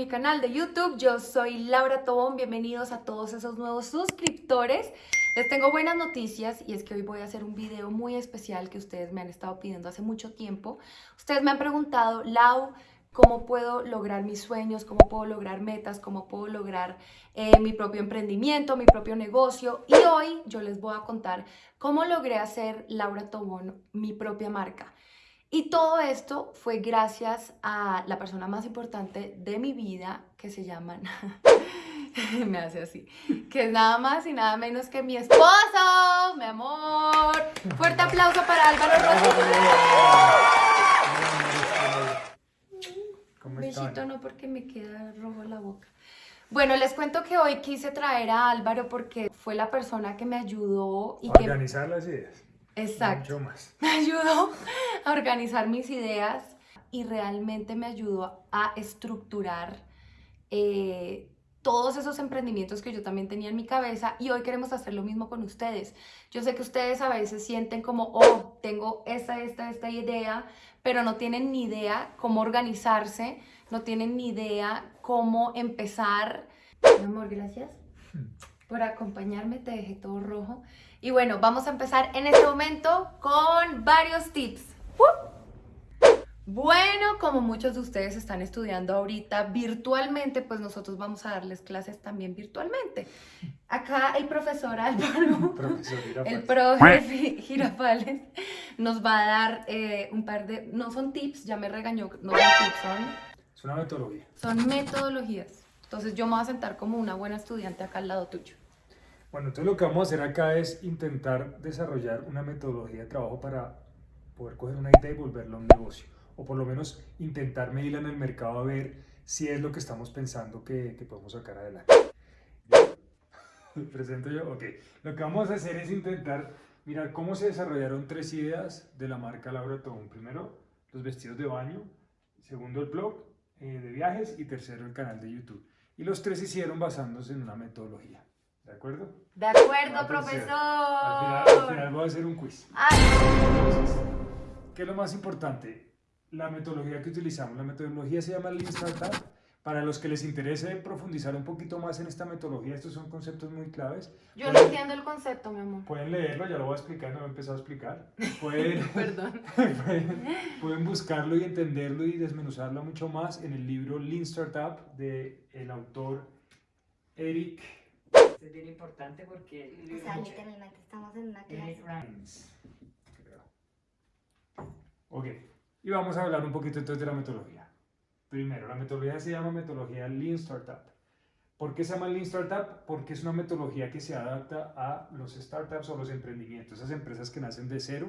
mi canal de YouTube. Yo soy Laura Tobón, bienvenidos a todos esos nuevos suscriptores. Les tengo buenas noticias y es que hoy voy a hacer un video muy especial que ustedes me han estado pidiendo hace mucho tiempo. Ustedes me han preguntado, Lau, ¿cómo puedo lograr mis sueños? ¿Cómo puedo lograr metas? ¿Cómo puedo lograr eh, mi propio emprendimiento, mi propio negocio? Y hoy yo les voy a contar cómo logré hacer Laura Tobón mi propia marca. Y todo esto fue gracias a la persona más importante de mi vida, que se llama, me hace así, que es nada más y nada menos que mi esposo, mi amor. Fuerte aplauso para Álvaro Un Besito no porque me queda rojo la boca. Bueno, les cuento que hoy quise traer a Álvaro porque fue la persona que me ayudó y Organizar las ideas. Exacto. Me ayudó a organizar mis ideas y realmente me ayudó a estructurar eh, todos esos emprendimientos que yo también tenía en mi cabeza y hoy queremos hacer lo mismo con ustedes. Yo sé que ustedes a veces sienten como, oh, tengo esta, esta, esta idea, pero no tienen ni idea cómo organizarse, no tienen ni idea cómo empezar. Mi amor, gracias por acompañarme, te dejé todo rojo. Y bueno, vamos a empezar en este momento con varios tips. Bueno, como muchos de ustedes están estudiando ahorita virtualmente, pues nosotros vamos a darles clases también virtualmente. Acá el profesor Álvaro, el profe Girafales, nos va a dar eh, un par de, no son tips, ya me regañó, no son tips, son... Es una metodología. Son metodologías. Entonces yo me voy a sentar como una buena estudiante acá al lado tuyo. Bueno, entonces lo que vamos a hacer acá es intentar desarrollar una metodología de trabajo para poder coger una idea y volverla a un negocio. O por lo menos intentar medirla en el mercado a ver si es lo que estamos pensando que, que podemos sacar adelante. ¿Presento yo? Ok. Lo que vamos a hacer es intentar mirar cómo se desarrollaron tres ideas de la marca Laura Tobón. Primero, los vestidos de baño. Segundo, el blog eh, de viajes. Y tercero, el canal de YouTube. Y los tres hicieron basándose en una metodología. ¿De acuerdo? De acuerdo, profesor. Al final, voy a hacer un quiz. ¿Qué es lo más importante? La metodología que utilizamos. La metodología se llama Lean Startup. Para los que les interese profundizar un poquito más en esta metodología, estos son conceptos muy claves. Yo no entiendo el concepto, mi amor. Pueden leerlo, ya lo voy a explicar, no lo he empezado a explicar. Pueden, Perdón. pueden, pueden, buscarlo y entenderlo y desmenuzarlo mucho más en el libro Lean Startup de el autor Eric es bien importante porque... O sea, literalmente estamos en una clase. Ok, y vamos a hablar un poquito entonces de la metodología. Primero, la metodología se llama metodología Lean Startup. ¿Por qué se llama Lean Startup? Porque es una metodología que se adapta a los startups o los emprendimientos, esas empresas que nacen de cero,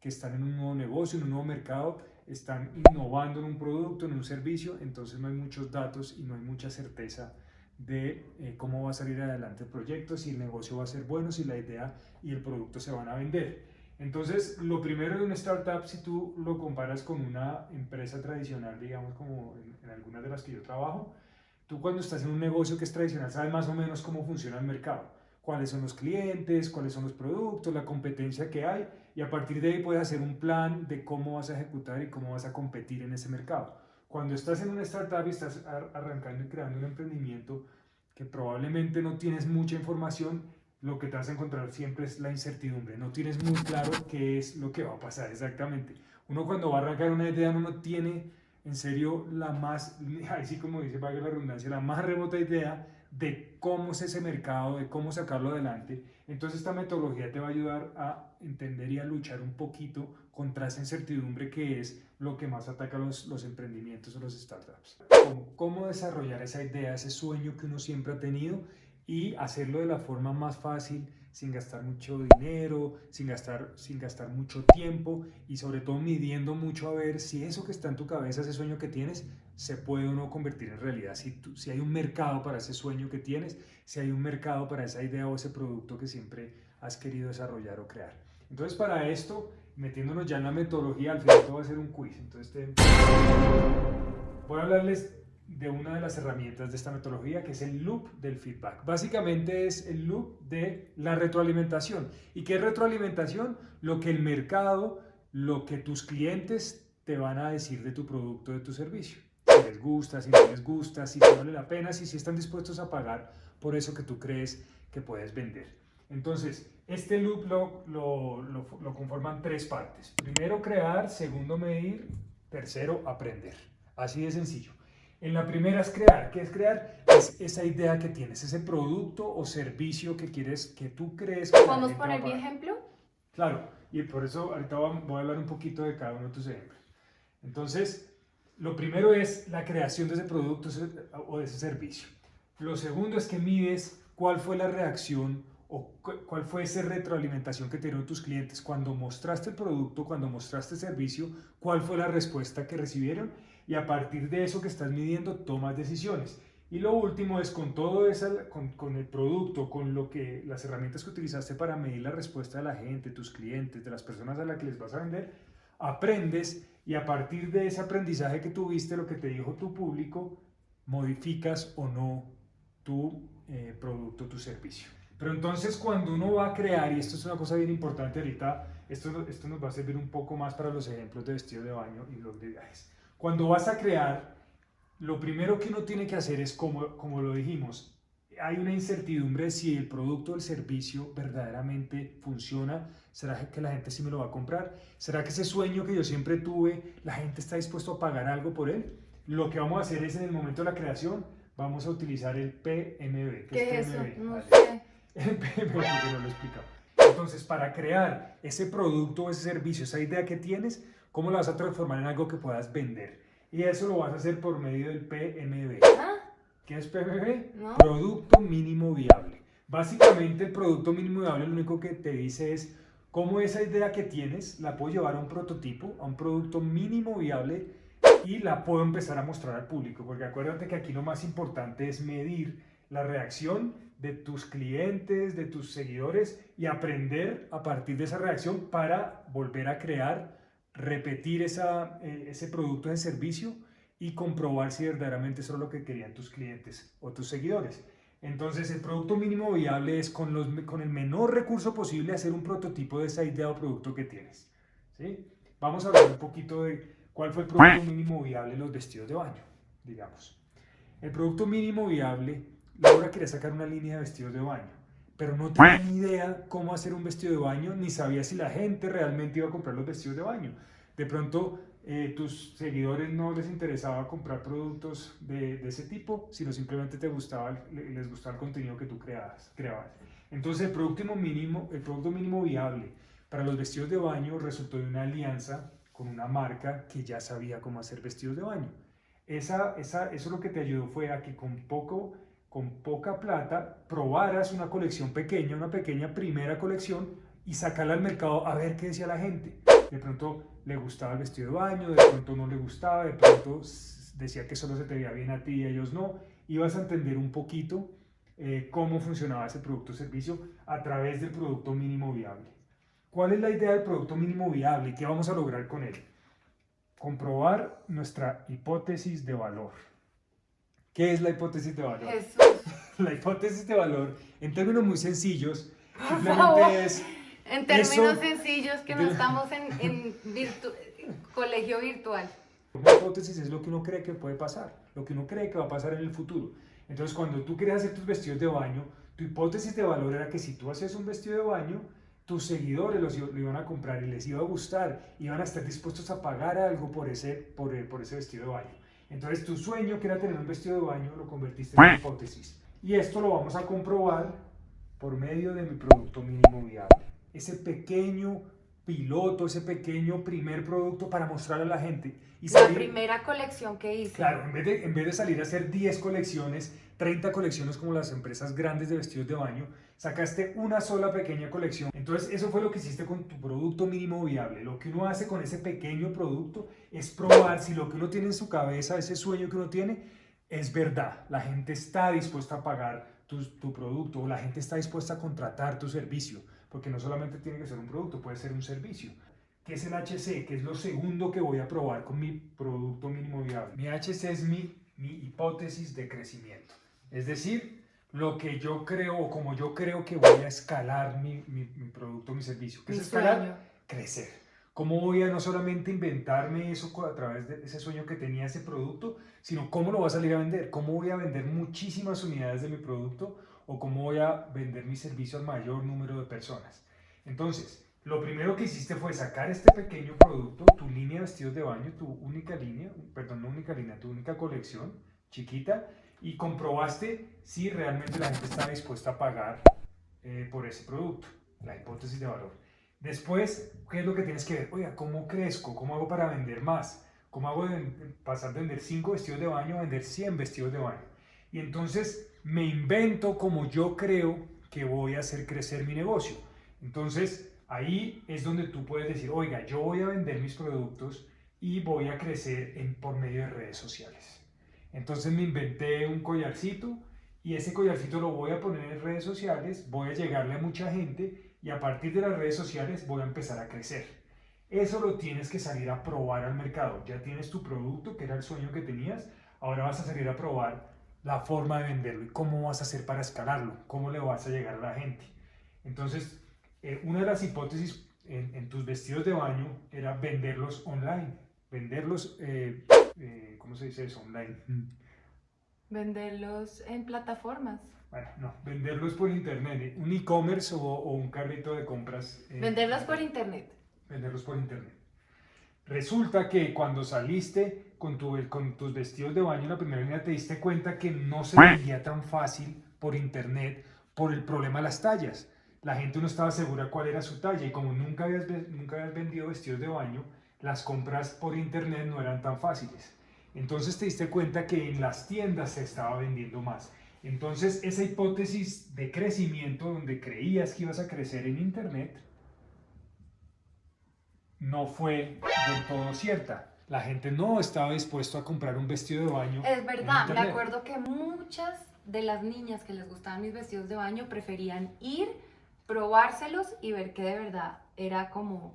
que están en un nuevo negocio, en un nuevo mercado, están innovando en un producto, en un servicio, entonces no hay muchos datos y no hay mucha certeza de eh, cómo va a salir adelante el proyecto, si el negocio va a ser bueno, si la idea y el producto se van a vender. Entonces, lo primero de una startup, si tú lo comparas con una empresa tradicional, digamos como en, en algunas de las que yo trabajo, tú cuando estás en un negocio que es tradicional sabes más o menos cómo funciona el mercado, cuáles son los clientes, cuáles son los productos, la competencia que hay y a partir de ahí puedes hacer un plan de cómo vas a ejecutar y cómo vas a competir en ese mercado. Cuando estás en una startup y estás arrancando y creando un emprendimiento que probablemente no tienes mucha información, lo que te vas a encontrar siempre es la incertidumbre. No tienes muy claro qué es lo que va a pasar exactamente. Uno cuando va a arrancar una idea no tiene en serio la más, así como dice para la redundancia, la más remota idea de cómo es ese mercado, de cómo sacarlo adelante. Entonces esta metodología te va a ayudar a entender y a luchar un poquito contra esa incertidumbre que es lo que más ataca los, los emprendimientos o los startups. Cómo, desarrollar esa idea, ese sueño que uno siempre ha tenido y hacerlo de la forma más fácil, sin gastar mucho dinero, sin gastar, sin gastar mucho tiempo y sobre todo midiendo mucho a ver si eso que está en tu cabeza, ese sueño que tienes, se puede o no convertir en realidad. Si, si hay un mercado para ese sueño que tienes, si hay un mercado para esa idea o ese producto que siempre has querido desarrollar o crear. Entonces para esto metiéndonos ya en la metodología, al final todo va a ser un quiz. Entonces, voy a hablarles de una de las herramientas de esta metodología, que es el loop del feedback. Básicamente es el loop de la retroalimentación. ¿Y qué es retroalimentación? Lo que el mercado, lo que tus clientes te van a decir de tu producto, de tu servicio. si les gusta, si no les gusta, si te vale la pena, si, si están dispuestos a pagar por eso que tú crees que puedes vender. Entonces, este loop lo, lo, lo, lo conforman tres partes. Primero, crear. Segundo, medir. Tercero, aprender. Así de sencillo. En la primera es crear. ¿Qué es crear? Es esa idea que tienes, ese producto o servicio que quieres, que tú crees que ¿Podemos poner mi ejemplo? Claro, y por eso ahorita voy a- hablar un poquito de cada uno de tus ejemplos. Entonces, lo primero es la creación de ese producto o de ese servicio. Lo segundo es que mides cuál fue la reacción o cu- cuál fue esa retroalimentación que tuvieron tus clientes cuando mostraste el producto, cuando mostraste el servicio, cuál fue la respuesta que recibieron y a partir de eso que estás midiendo tomas decisiones. Y lo último es con todo eso, con, con el producto, con lo que las herramientas que utilizaste para medir la respuesta de la gente, tus clientes, de las personas a las que les vas a vender, aprendes y a partir de ese aprendizaje que tuviste, lo que te dijo tu público, modificas o no tu eh, producto, tu servicio. Pero entonces cuando uno va a crear, y esto es una cosa bien importante ahorita, esto, esto nos va a servir un poco más para los ejemplos de vestido de baño y los de viajes. Cuando vas a crear, lo primero que uno tiene que hacer es, como, como lo dijimos, hay una incertidumbre de si el producto o el servicio verdaderamente funciona. ¿Será que la gente sí me lo va a comprar? ¿Será que ese sueño que yo siempre tuve, la gente está dispuesto a pagar algo por él? Lo que vamos a hacer es en el momento de la creación, vamos a utilizar el PMB. ¿Qué es eso? PMB? No Vale. sé. Porque no lo he explicado. Entonces, para crear ese producto o ese servicio, esa idea que tienes, ¿cómo la vas a transformar en algo que puedas vender? Y eso lo vas a hacer por medio del PMB. Ah, ¿Qué es PMB? No. Producto mínimo viable. Básicamente el producto mínimo viable lo único que te dice es cómo esa idea que tienes la puedo llevar a un prototipo, a un producto mínimo viable y la puedo empezar a mostrar al público. Porque acuérdate que aquí lo más importante es medir la reacción de tus clientes, de tus seguidores y aprender a partir de esa reacción para volver a crear, repetir esa, eh, ese producto, ese servicio y comprobar si verdaderamente eso es lo que querían tus clientes o tus seguidores. Entonces, el producto mínimo viable es con, los, con el menor recurso posible hacer un prototipo de esa idea o producto que tienes. ¿sí? Vamos a hablar un poquito de cuál fue el producto mínimo viable de los vestidos de baño, digamos. El producto mínimo viable, Laura quería sacar una línea de vestidos de baño, pero no tenía ni idea cómo hacer un vestido de baño, ni sabía si la gente realmente iba a comprar los vestidos de baño. De pronto, eh, tus seguidores no les interesaba comprar productos de, ese tipo, sino simplemente te gustaba, les gustaba el contenido que tú creabas. creabas. Entonces, el producto mínimo, el producto mínimo viable para los vestidos de baño resultó de una alianza con una marca que ya sabía cómo hacer vestidos de baño. Esa, esa, eso lo que te ayudó fue a que con, poco, con poca plata probaras una colección pequeña, una pequeña primera colección y sacarla al mercado a ver qué decía la gente. De pronto le gustaba el vestido de baño, de pronto no le gustaba, de pronto decía que solo se te veía bien a ti y a ellos no. Ibas a entender un poquito eh, cómo funcionaba ese producto o servicio a través del producto mínimo viable. ¿Cuál es la idea del producto mínimo viable y qué vamos a lograr con él? Comprobar nuestra hipótesis de valor. ¿Qué es la hipótesis de valor? Jesús. La hipótesis de valor, en términos muy sencillos, simplemente es En términos Eso- sencillos, que no de- estamos en, en virtu- colegio virtual. Una hipótesis es lo que uno cree que puede pasar, lo que uno cree que va a pasar en el futuro. Entonces, cuando tú querías hacer tus vestidos de baño, tu hipótesis de valor era que si tú hacías un vestido de baño, tus seguidores los, lo iban a comprar y les iba a gustar, iban a estar dispuestos a pagar algo por ese, por, por ese vestido de baño. Entonces, tu sueño, que era tener un vestido de baño, lo convertiste en una hipótesis. Y esto lo vamos a comprobar por medio de mi producto mínimo viable. Ese pequeño piloto, ese pequeño primer producto para mostrarle a la gente. Y La salir- primera colección que hice. Claro, en vez, de, en vez de salir a hacer 10 colecciones, 30 colecciones como las empresas grandes de vestidos de baño, sacaste una sola pequeña colección. Entonces, eso fue lo que hiciste con tu producto mínimo viable. Lo que uno hace con ese pequeño producto es probar si lo que uno tiene en su cabeza, ese sueño que uno tiene, es verdad. La gente está dispuesta a pagar tu, producto o la gente está dispuesta a contratar tu servicio, porque no solamente tiene que ser un producto, puede ser un servicio. ¿Qué es el HC? Que es lo segundo que voy a probar con mi producto mínimo viable. Mi HC es mi hipótesis de crecimiento. Es decir, lo que yo creo o como yo creo que voy a escalar mi, mi, mi producto, mi servicio. ¿Qué Mi es escalar? sueño. Crecer. ¿Cómo voy a no solamente inventarme eso a través de ese sueño que tenía ese producto, sino cómo lo voy a salir a vender? ¿Cómo voy a vender muchísimas unidades de mi producto o cómo voy a vender mi servicio al mayor número de personas? Entonces, lo primero que hiciste fue sacar este pequeño producto, tu línea de vestidos de baño, tu única línea, perdón, no única línea, tu única colección chiquita y comprobaste si realmente la gente está dispuesta a pagar eh, por ese producto, la hipótesis de valor. Después, ¿qué es lo que tienes que ver? Oiga, ¿cómo crezco? ¿Cómo hago para vender más? ¿Cómo hago de pasar de vender 5 vestidos de baño a vender 100 vestidos de baño? Y entonces me invento como yo creo que voy a hacer crecer mi negocio. Entonces, ahí es donde tú puedes decir, oiga, yo voy a vender mis productos y voy a crecer por medio de redes sociales. Entonces me inventé un collarcito y ese collarcito lo voy a poner en redes sociales, voy a llegarle a mucha gente y a partir de las redes sociales voy a empezar a crecer. Eso lo tienes que salir a probar al mercado. Ya tienes tu producto, que era el sueño que tenías, ahora vas a salir a probar la forma de venderlo y cómo vas a hacer para escalarlo, cómo le vas a llegar a la gente. Entonces, eh, una de las hipótesis en, tus vestidos de baño era venderlos online, venderlos, eh, eh, ¿cómo se dice eso? Online. Venderlos en plataformas. Bueno, no, venderlos por internet, ¿eh? un e-commerce o, un carrito de compras. Eh, venderlos por internet. Venderlos por internet. Resulta que cuando saliste con, tu, con tus vestidos de baño en la primera línea te diste cuenta que no se vendía tan fácil por internet por el problema de las tallas. La gente no estaba segura cuál era su talla y como nunca habías, nunca habías vendido vestidos de baño, las compras por internet no eran tan fáciles. Entonces te diste cuenta que en las tiendas se estaba vendiendo más. Entonces, esa hipótesis de crecimiento donde creías que ibas a crecer en Internet no fue del todo cierta. La gente no estaba dispuesta a comprar un vestido de baño. Es verdad, me acuerdo que muchas de las niñas que les gustaban mis vestidos de baño preferían ir, probárselos y ver que de verdad era como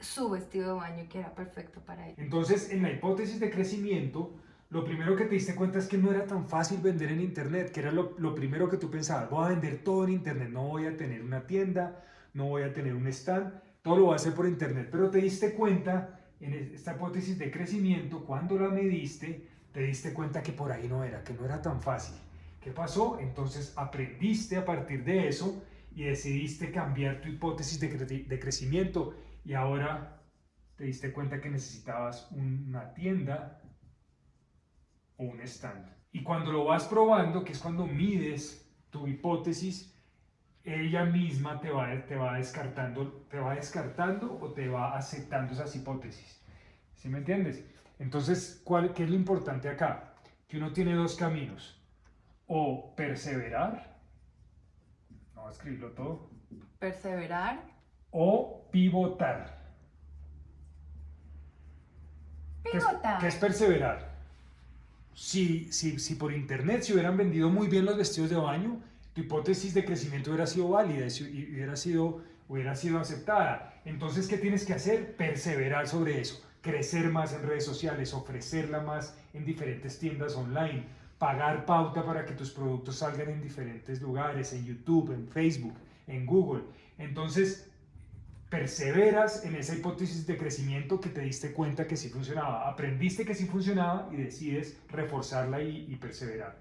su vestido de baño que era perfecto para ellos. Entonces, en la hipótesis de crecimiento, lo primero que te diste cuenta es que no era tan fácil vender en internet, que era lo, primero que tú pensabas, voy a vender todo en internet, no voy a tener una tienda, no voy a tener un stand, todo lo voy a hacer por internet, pero te diste cuenta en esta hipótesis de crecimiento, cuando la mediste, te diste cuenta que por ahí no era, que no era tan fácil. ¿Qué pasó? Entonces aprendiste a partir de eso y decidiste cambiar tu hipótesis de, de crecimiento y ahora te diste cuenta que necesitabas una tienda, o un stand. Y cuando lo vas probando, que es cuando mides tu hipótesis, ella misma te va, te va, descartando, te va descartando o te va aceptando esas hipótesis. ¿Sí me entiendes? Entonces, ¿cuál, ¿qué es lo importante acá? Que uno tiene dos caminos. O perseverar, no a escribirlo todo. Perseverar. O pivotar. Pivotar. ¿Qué es perseverar? si, si, si por internet se hubieran vendido muy bien los vestidos de baño, tu hipótesis de crecimiento hubiera sido válida y hubiera sido, hubiera sido aceptada. Entonces, ¿qué tienes que hacer? Perseverar sobre eso, crecer más en redes sociales, ofrecerla más en diferentes tiendas online, pagar pauta para que tus productos salgan en diferentes lugares, en YouTube, en Facebook, en Google. Entonces, perseveras en esa hipótesis de crecimiento que te diste cuenta que sí funcionaba, aprendiste que sí funcionaba y decides reforzarla y, perseverar.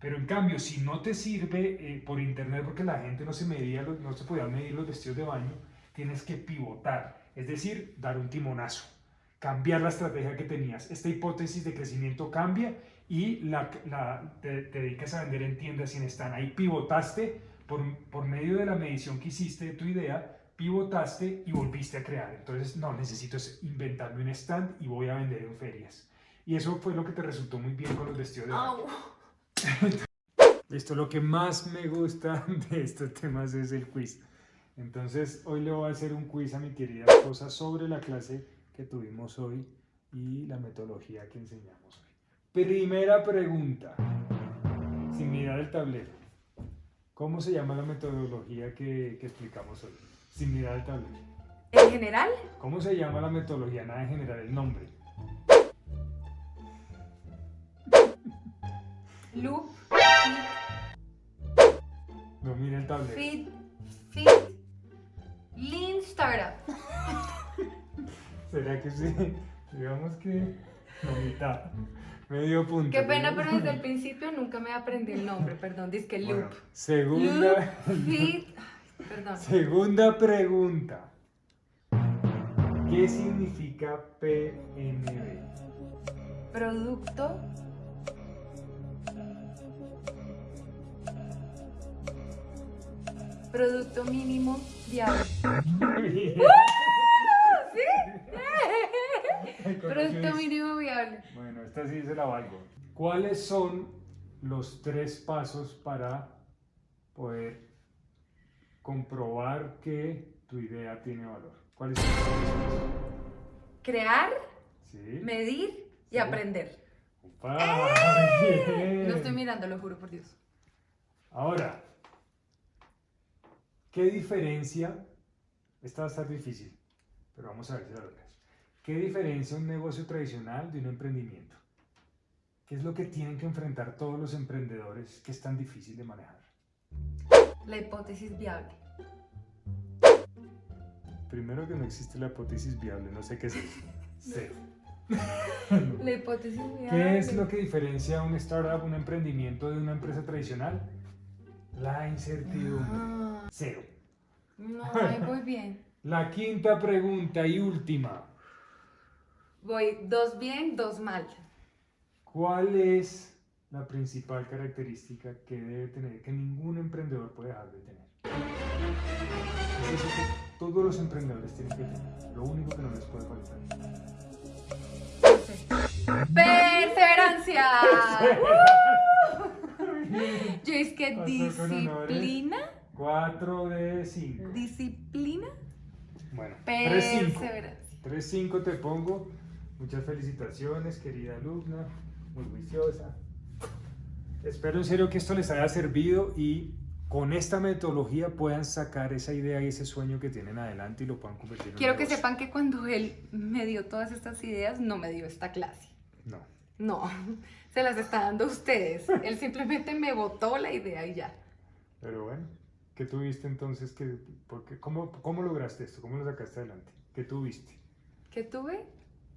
Pero en cambio, si no te sirve eh, por internet porque la gente no se medía, no se podía medir los vestidos de baño, tienes que pivotar, es decir, dar un timonazo, cambiar la estrategia que tenías. Esta hipótesis de crecimiento cambia y la, te, dedicas a vender en tiendas sin están. Ahí pivotaste por, por medio de la medición que hiciste de tu idea, pivotaste y volviste a crear. Entonces, no, necesito inventarme un stand y voy a vender en ferias. Y eso fue lo que te resultó muy bien con los vestidos de baño. Esto lo que más me gusta de estos temas es el quiz. Entonces, hoy le voy a hacer un quiz a mi querida esposa sobre la clase que tuvimos hoy y la metodología que enseñamos hoy. Primera pregunta, sin mirar el tablero. ¿Cómo se llama la metodología que, que explicamos hoy? Sin mirar el tablero. ¿En general? ¿Cómo se llama la metodología? Nada en general, el nombre. Loop. No mira el tablero. Fit. Fit. Lean Startup. ¿Será que sí? Digamos que la mitad. Medio punto. Qué pena, pero desde el principio nunca me aprendí el nombre, perdón, dice que Bueno, loop. segunda, Loop, fit, perdón. segunda pregunta. ¿Qué significa PNB? Producto. Producto mínimo viable. Producto mínimo viable. Bueno, esta sí se la valgo. ¿Cuáles son los tres pasos para poder comprobar que tu idea tiene valor? ¿Cuáles son los tres pasos? Crear, ¿Sí? medir y Sí. aprender. Bien. No estoy mirando, lo juro por Dios. Ahora, ¿qué diferencia? Esta va a estar difícil, pero vamos a ver si la logras. ¿Qué diferencia un negocio tradicional de un emprendimiento? ¿Qué es lo que tienen que enfrentar todos los emprendedores que es tan difícil de manejar? La hipótesis viable. Primero que no existe la hipótesis viable, no sé qué es eso. Cero. La hipótesis viable. ¿Qué es lo que diferencia un startup, un emprendimiento de una empresa tradicional? La incertidumbre. Ah, Cero. no, ahí voy bien. La quinta pregunta y última. Voy dos bien, dos mal. ¿Cuál es la principal característica que debe tener, que ningún emprendedor puede dejar de tener? Es eso que todos los emprendedores tienen que tener. Lo único que no les puede faltar. ¡Perseverancia! Yo es que disciplina. 4 de 5. Disciplina. Bueno, 3-5. Perseverancia. 3-5 te pongo. Muchas felicitaciones, querida alumna. Muy juiciosa. Espero en serio que esto les haya servido y con esta metodología puedan sacar esa idea y ese sueño que tienen adelante y lo puedan convertir en un Quiero que sepan que cuando él me dio todas estas ideas, no me dio esta clase. No. No, se las está dando a ustedes. Él simplemente me botó la idea y ya. Pero bueno, ¿qué tuviste entonces? Que, porque, ¿cómo, ¿Cómo lograste esto? ¿Cómo lo sacaste adelante? ¿Qué tuviste? ¿Qué tuve?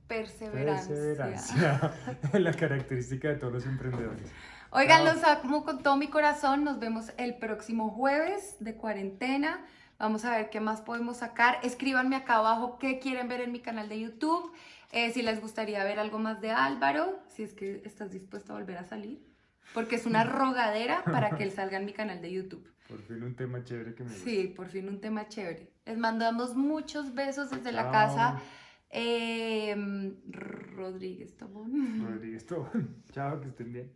Perseverancia. Perseverancia. La característica de todos los emprendedores. Oigan, Chao. los amo con todo mi corazón. Nos vemos el próximo jueves de cuarentena. Vamos a ver qué más podemos sacar. Escríbanme acá abajo qué quieren ver en mi canal de YouTube. eh, si les gustaría ver algo más de Álvaro, si es que estás dispuesto a volver a salir. Porque es una rogadera para que él salga en mi canal de YouTube. Por fin un tema chévere que me gusta. Sí, por fin un tema chévere. Les mandamos muchos besos desde la casa. Eh, Rodríguez Tobón. Rodríguez, todo. Chao, que estén bien.